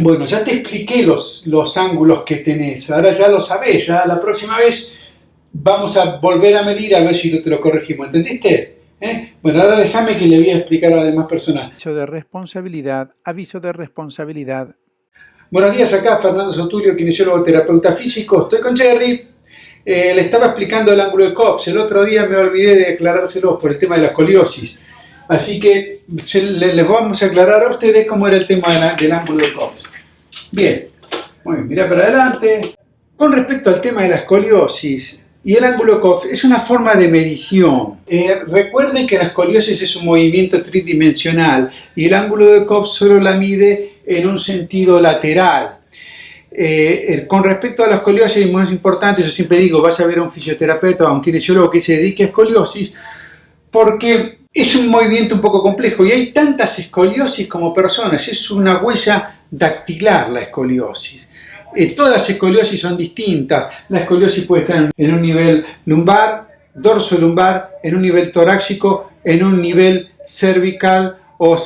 Bueno, ya te expliqué los, los ángulos que tenés, ahora ya lo sabés, ya la próxima vez vamos a volver a medir a ver si te lo corregimos, ¿entendiste? ¿Eh? Bueno, ahora déjame que le voy a explicar a las demás personas. Aviso de responsabilidad, aviso de responsabilidad. Buenos días, acá Fernando Sotulio, kinesiólogo terapeuta físico. Estoy con Jerry. Eh, le estaba explicando el ángulo de Cox. El otro día me olvidé de aclarárselo por el tema de la escoliosis. Así que les vamos a aclarar a ustedes cómo era el tema del ángulo de Cox. Bien, muy mira para adelante. Con respecto al tema de la escoliosis, y el ángulo de es una forma de medición. Eh, recuerden que la escoliosis es un movimiento tridimensional y el ángulo de Cox solo la mide en un sentido lateral. Eh, con respecto a la escoliosis, más importante, yo siempre digo, vas a ver a un fisioterapeuta o a un kinesiólogo que se dedique a escoliosis, porque es un movimiento un poco complejo y hay tantas escoliosis como personas, es una huella dactilar la escoliosis. Eh, todas las escoliosis son distintas. La escoliosis puede estar en un nivel lumbar, dorso lumbar, en un nivel torácico, en un nivel cervical o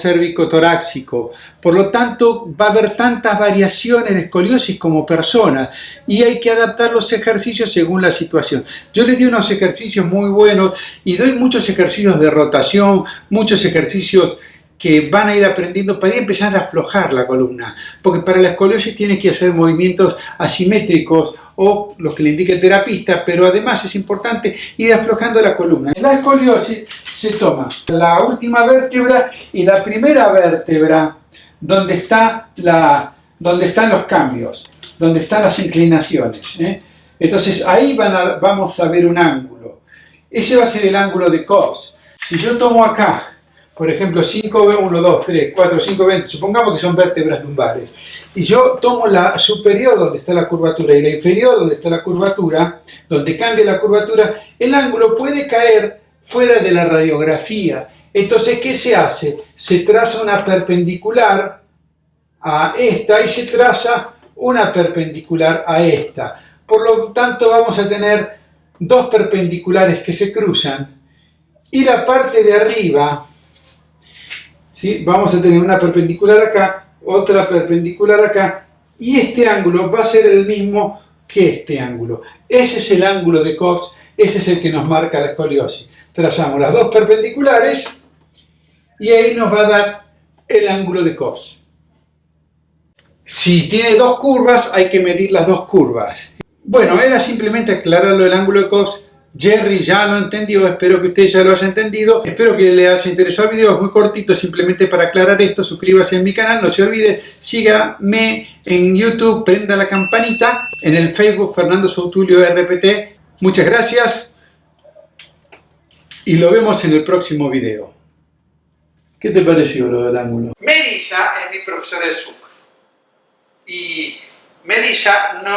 torácico Por lo tanto, va a haber tantas variaciones en escoliosis como personas y hay que adaptar los ejercicios según la situación. Yo les di unos ejercicios muy buenos y doy muchos ejercicios de rotación, muchos ejercicios que van a ir aprendiendo para empezar a aflojar la columna, porque para la escoliosis tiene que hacer movimientos asimétricos o los que le indique el terapista, pero además es importante ir aflojando la columna. En la escoliosis se toma la última vértebra y la primera vértebra donde, está la, donde están los cambios, donde están las inclinaciones. ¿eh? Entonces ahí vamos a ver un ángulo. Ese va a ser el ángulo de Cox. Si yo tomo acá por ejemplo, 5, 1, 2, 3, 4, 5, 20, supongamos que son vértebras lumbares, y yo tomo la superior donde está la curvatura y la inferior donde está la curvatura, donde cambia la curvatura, el ángulo puede caer fuera de la radiografía. Entonces, ¿qué se hace? Se traza una perpendicular a esta y se traza una perpendicular a esta. Por lo tanto, vamos a tener dos perpendiculares que se cruzan y la parte de arriba vamos a tener una perpendicular acá, otra perpendicular acá, y este ángulo va a ser el mismo que este ángulo. Ese es el ángulo de Cox, ese es el que nos marca la escoliosis. Trazamos las dos perpendiculares y ahí nos va a dar el ángulo de Cox. Si tiene dos curvas, hay que medir las dos curvas. Bueno, era simplemente aclararlo el ángulo de Cox Jerry ya lo entendió, espero que usted ya lo haya entendido, espero que le haya interesado el video, es muy cortito, simplemente para aclarar esto, suscríbase a mi canal, no se olvide, sígame en YouTube, prenda la campanita, en el Facebook Fernando Soutulio RPT, muchas gracias y lo vemos en el próximo video. ¿Qué te pareció lo del ángulo? Melissa es mi profesora de Zoom y Melissa no